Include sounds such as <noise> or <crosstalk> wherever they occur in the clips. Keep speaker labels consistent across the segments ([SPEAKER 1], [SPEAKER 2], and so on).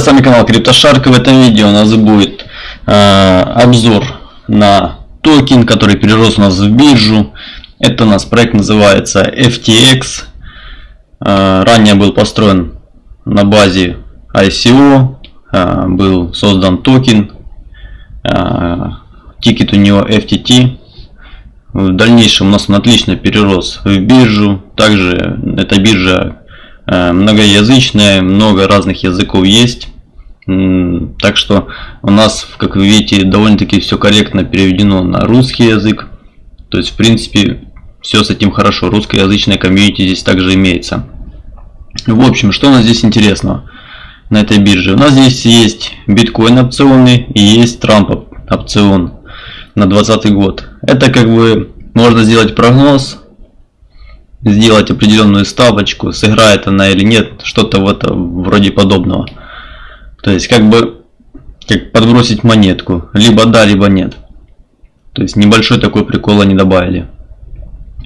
[SPEAKER 1] друзья, с вами канал CryptoShark. В этом видео у нас будет э, обзор на токен, который перерос у нас в биржу. Это у нас проект называется FTX. Э, ранее был построен на базе ICO. Э, был создан токен. Э, тикер у него FTT. В дальнейшем у нас он отлично перерос в биржу. Также эта биржа многоязычная, много разных языков есть. Так что у нас, как вы видите, довольно-таки все корректно переведено на русский язык. То есть, в принципе, все с этим хорошо. Русскоязычная комьюнити здесь также имеется. В общем, что у нас здесь интересного на этой бирже? У нас здесь есть биткоин опционы и есть Трамп опцион на 2020 год. Это как бы можно сделать прогноз сделать определенную ставочку, сыграет она или нет, что-то вот вроде подобного. То есть как бы как подбросить монетку, либо да, либо нет. То есть небольшой такой прикол они добавили.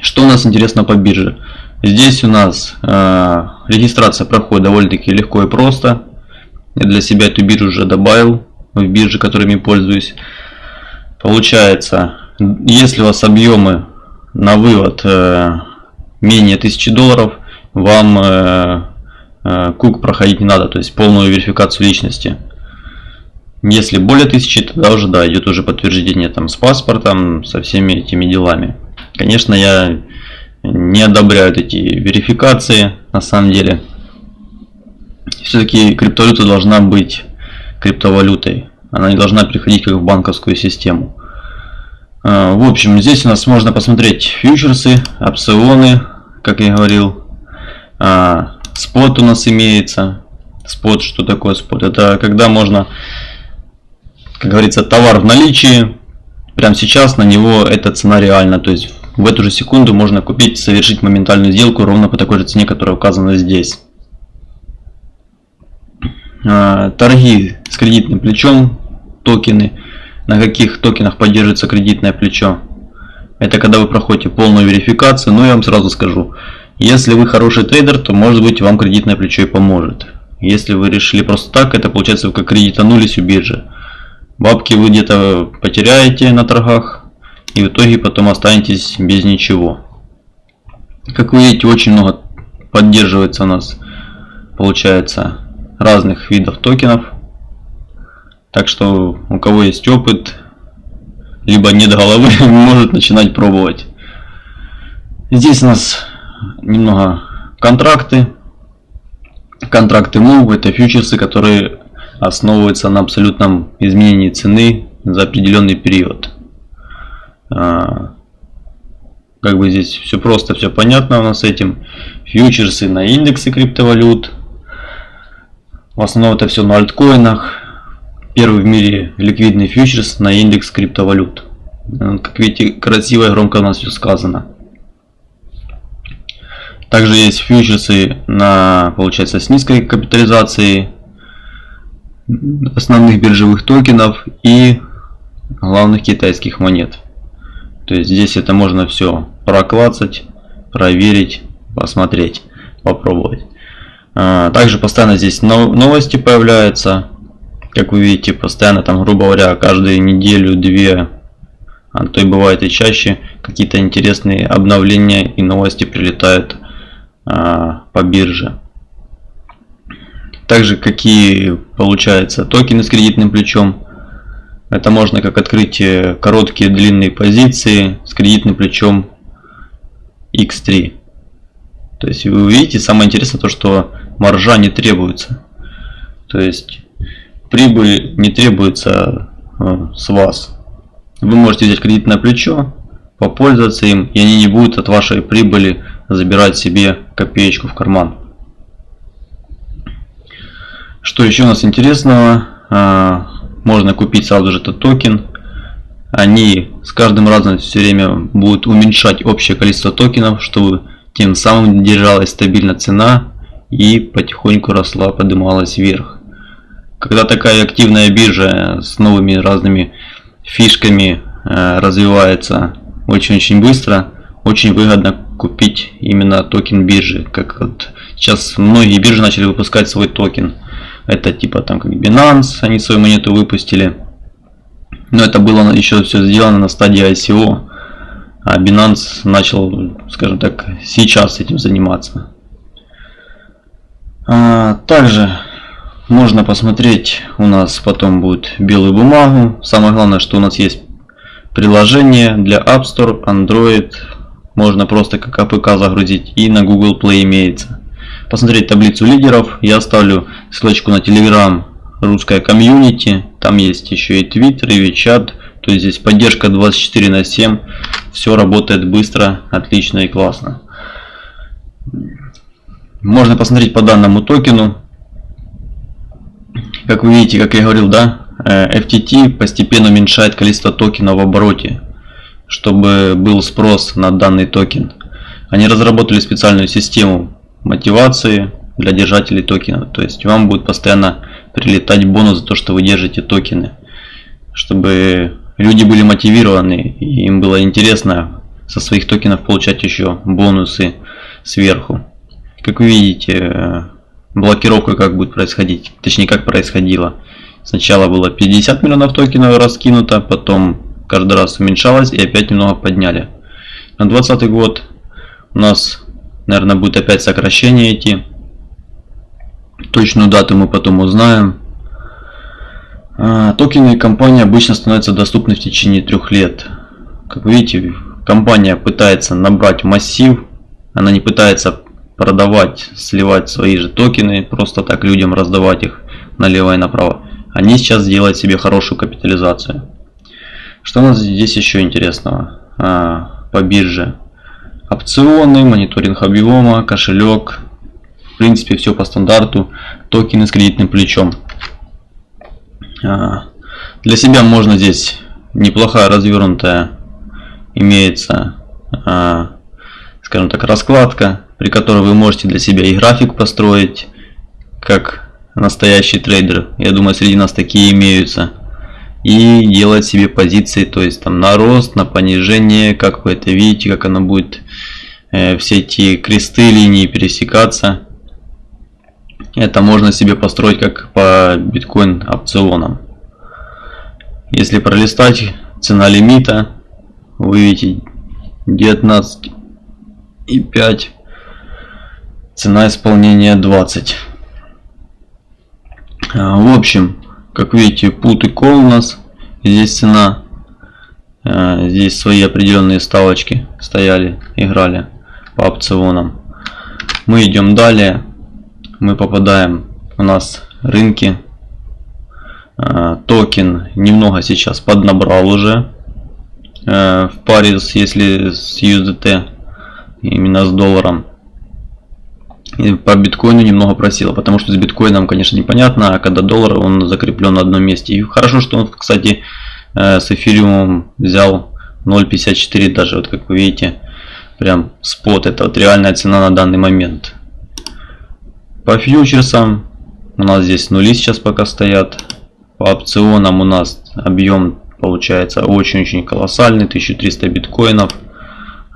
[SPEAKER 1] Что у нас интересно по бирже? Здесь у нас э, регистрация проходит довольно-таки легко и просто. Я для себя эту биржу уже добавил в бирже, которыми пользуюсь. Получается, если у вас объемы на вывод э, менее 1000 долларов, вам э, э, кук проходить не надо, то есть полную верификацию личности. Если более 1000, тогда уже да, идет уже подтверждение там с паспортом, со всеми этими делами. Конечно, я не одобряю эти верификации на самом деле. Все-таки криптовалюта должна быть криптовалютой. Она не должна переходить как в банковскую систему. Э, в общем, здесь у нас можно посмотреть фьючерсы, опционы, как я говорил. А, спот у нас имеется. Спот, что такое спот? Это когда можно, как говорится, товар в наличии. Прямо сейчас на него эта цена реальна. То есть в эту же секунду можно купить, совершить моментальную сделку ровно по такой же цене, которая указана здесь. А, торги с кредитным плечом, токены. На каких токенах поддерживается кредитное плечо? Это когда вы проходите полную верификацию. Но я вам сразу скажу, если вы хороший трейдер, то может быть вам кредитное плечо и поможет. Если вы решили просто так, это получается вы как кредитанулись у биржи. Бабки вы где-то потеряете на торгах и в итоге потом останетесь без ничего. Как вы видите, очень много поддерживается у нас, получается, разных видов токенов. Так что у кого есть опыт, либо нет головы, <laughs> может начинать пробовать. Здесь у нас немного контракты. Контракты MOVE это фьючерсы, которые основываются на абсолютном изменении цены за определенный период. А, как бы здесь все просто, все понятно у нас с этим. Фьючерсы на индексы криптовалют. В основном это все на альткоинах. Первый в мире ликвидный фьючерс на индекс криптовалют. Как видите, красиво и громко у нас все сказано. Также есть фьючерсы на, получается, с низкой капитализацией основных биржевых токенов и главных китайских монет. То есть здесь это можно все проклацать, проверить, посмотреть, попробовать. А, также постоянно здесь новости появляются как вы видите, постоянно там, грубо говоря, каждую неделю, две, а то и бывает и чаще, какие-то интересные обновления и новости прилетают а, по бирже. Также какие получается токены с кредитным плечом. Это можно как открыть короткие длинные позиции с кредитным плечом X3. То есть вы увидите, самое интересное то, что маржа не требуется. То есть прибыль не требуется э, с вас. Вы можете взять кредитное плечо, попользоваться им, и они не будут от вашей прибыли забирать себе копеечку в карман. Что еще у нас интересного? Э, можно купить сразу же этот токен. Они с каждым разом все время будут уменьшать общее количество токенов, чтобы тем самым держалась стабильно цена и потихоньку росла, поднималась вверх. Когда такая активная биржа с новыми разными фишками э, развивается очень-очень быстро, очень выгодно купить именно токен биржи. Как вот сейчас многие биржи начали выпускать свой токен. Это типа там как Binance, они свою монету выпустили. Но это было еще все сделано на стадии ICO. А Binance начал, скажем так, сейчас этим заниматься. А, также можно посмотреть, у нас потом будет белую бумагу. Самое главное, что у нас есть приложение для App Store, Android. Можно просто как APK загрузить и на Google Play имеется. Посмотреть таблицу лидеров. Я оставлю ссылочку на Telegram русская комьюнити. Там есть еще и Twitter, и WeChat. То есть здесь поддержка 24 на 7. Все работает быстро, отлично и классно. Можно посмотреть по данному токену. Как вы видите, как я говорил, да, э, FTT постепенно уменьшает количество токенов в обороте, чтобы был спрос на данный токен. Они разработали специальную систему мотивации для держателей токенов. То есть вам будет постоянно прилетать бонус за то, что вы держите токены. Чтобы люди были мотивированы и им было интересно со своих токенов получать еще бонусы сверху. Как вы видите, э, блокировка как будет происходить, точнее как происходило. Сначала было 50 миллионов токенов раскинуто, потом каждый раз уменьшалось и опять немного подняли. На 2020 год у нас, наверное, будет опять сокращение идти. Точную дату мы потом узнаем. А, токены компании обычно становятся доступны в течение трех лет. Как видите, компания пытается набрать массив, она не пытается продавать, сливать свои же токены, просто так людям раздавать их налево и направо. Они сейчас делают себе хорошую капитализацию. Что у нас здесь еще интересного а, по бирже? Опционы, мониторинг объема, кошелек. В принципе, все по стандарту. Токены с кредитным плечом. А, для себя можно здесь неплохая развернутая имеется, а, скажем так, раскладка при которой вы можете для себя и график построить, как настоящий трейдер. Я думаю, среди нас такие имеются. И делать себе позиции, то есть там на рост, на понижение, как вы это видите, как оно будет, э, все эти кресты, линии пересекаться. Это можно себе построить как по биткоин опционам. Если пролистать цена лимита, вы видите 19 и 5 Цена исполнения 20. А, в общем, как видите, put и call у нас. Здесь цена. А, здесь свои определенные ставочки стояли, играли по опционам. Мы идем далее. Мы попадаем у нас рынки. А, токен немного сейчас поднабрал уже. В паре, если с USDT, именно с долларом по биткоину немного просила, потому что с биткоином, конечно, непонятно, а когда доллар, он закреплен на одном месте. И хорошо, что он, кстати, э, с эфириумом взял 0.54 даже, вот как вы видите, прям спот, это вот реальная цена на данный момент. По фьючерсам у нас здесь нули сейчас пока стоят. По опционам у нас объем получается очень-очень колоссальный, 1300 биткоинов.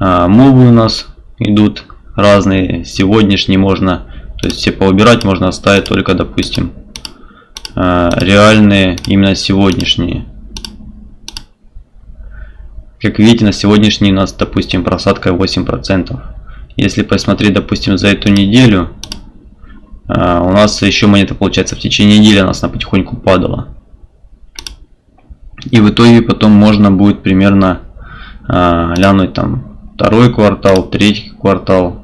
[SPEAKER 1] А, мувы у нас идут разные. Сегодняшние можно, то есть все поубирать, можно оставить только, допустим, э, реальные, именно сегодняшние. Как видите, на сегодняшний у нас, допустим, просадка 8%. Если посмотреть, допустим, за эту неделю, э, у нас еще монета, получается, в течение недели у нас она потихоньку падала. И в итоге потом можно будет примерно э, глянуть там второй квартал, третий квартал,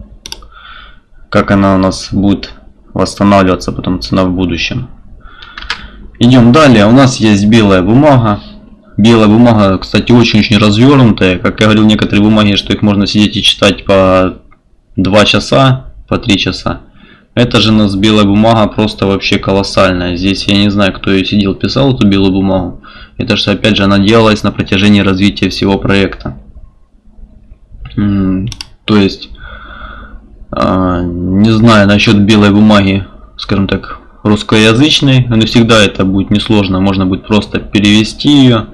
[SPEAKER 1] как она у нас будет восстанавливаться потом цена в будущем. Идем далее. У нас есть белая бумага. Белая бумага, кстати, очень-очень развернутая. Как я говорил, некоторые бумаги, что их можно сидеть и читать по 2 часа, по 3 часа. Это же у нас белая бумага просто вообще колоссальная. Здесь я не знаю, кто ее сидел, писал эту белую бумагу. Это же опять же она делалась на протяжении развития всего проекта. То есть не знаю насчет белой бумаги, скажем так, русскоязычной, но всегда это будет несложно, можно будет просто перевести ее.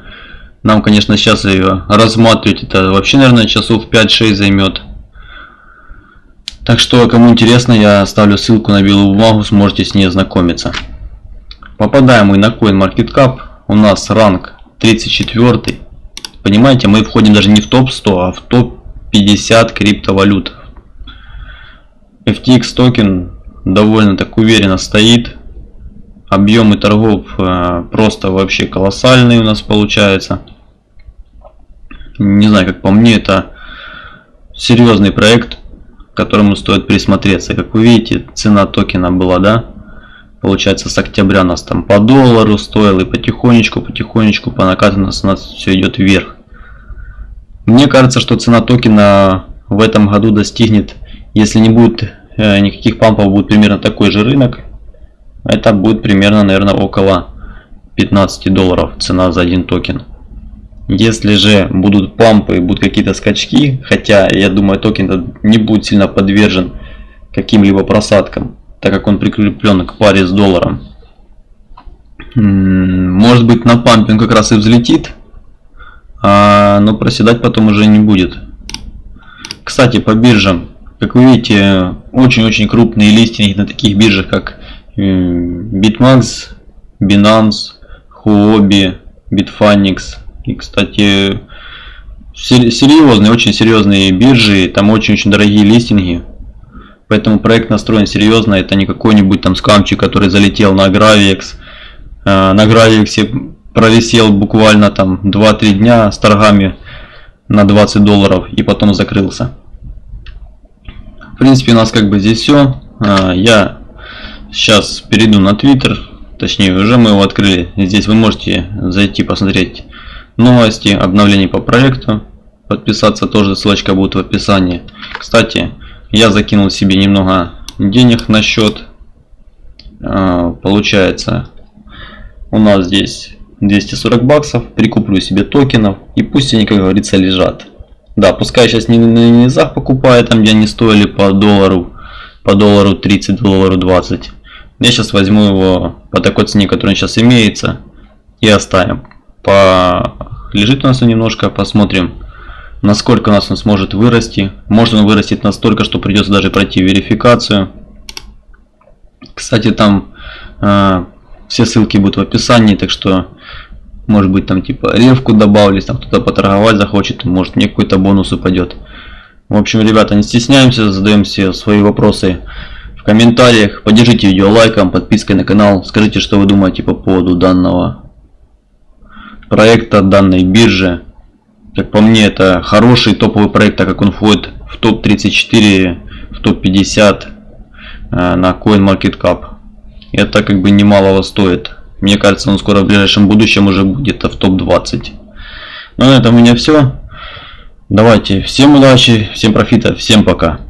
[SPEAKER 1] Нам, конечно, сейчас ее рассматривать, это вообще, наверное, часов 5-6 займет. Так что, кому интересно, я оставлю ссылку на белую бумагу, сможете с ней ознакомиться. Попадаем мы на CoinMarketCap. У нас ранг 34. Понимаете, мы входим даже не в топ-100, а в топ-50 криптовалют. FTX токен довольно так уверенно стоит. Объемы торгов э, просто вообще колоссальные у нас получается. Не знаю, как по мне, это серьезный проект, к которому стоит присмотреться. Как вы видите, цена токена была, да, получается с октября нас там по доллару стоил и потихонечку, потихонечку по накату у нас все идет вверх. Мне кажется, что цена токена в этом году достигнет, если не будет э, никаких пампов, будет примерно такой же рынок. Это будет примерно, наверное, около 15 долларов цена за один токен. Если же будут пампы, будут какие-то скачки, хотя я думаю токен не будет сильно подвержен каким-либо просадкам, так как он прикреплен к паре с долларом. Может быть на пампе он как раз и взлетит, а, но проседать потом уже не будет. Кстати, по биржам, как вы видите, очень-очень крупные листинги на таких биржах, как Bitmax, Binance, Huobi, Bitfinex, и, кстати, серьезные, очень серьезные биржи, там очень-очень дорогие листинги. Поэтому проект настроен серьезно, это не какой-нибудь там скамчик, который залетел на Gravix. Э, на Gravix провисел буквально там 2-3 дня с торгами на 20 долларов и потом закрылся. В принципе, у нас как бы здесь все. Э, я сейчас перейду на Twitter, точнее уже мы его открыли. Здесь вы можете зайти посмотреть новости, обновления по проекту. Подписаться тоже ссылочка будет в описании. Кстати, я закинул себе немного денег на счет. А, получается, у нас здесь 240 баксов. Прикуплю себе токенов и пусть они, как говорится, лежат. Да, пускай сейчас не на низах покупаю, там где они стоили по доллару, по доллару 30, доллару 20. Я сейчас возьму его по такой цене, которая сейчас имеется, и оставим по... лежит у нас немножко, посмотрим, насколько у нас он сможет вырасти. Может он вырастет настолько, что придется даже пройти верификацию. Кстати, там э, все ссылки будут в описании, так что может быть там типа ревку добавились, там кто-то поторговать захочет, может мне какой-то бонус упадет. В общем, ребята, не стесняемся, задаем все свои вопросы в комментариях. Поддержите видео лайком, подпиской на канал. Скажите, что вы думаете по поводу данного проекта данной биржи. Как по мне, это хороший топовый проект, так как он входит в топ-34, в топ-50 э, на CoinMarketCap. Это как бы немалого стоит. Мне кажется, он скоро в ближайшем будущем уже будет в топ-20. Ну на этом у меня все. Давайте, всем удачи, всем профита, всем пока.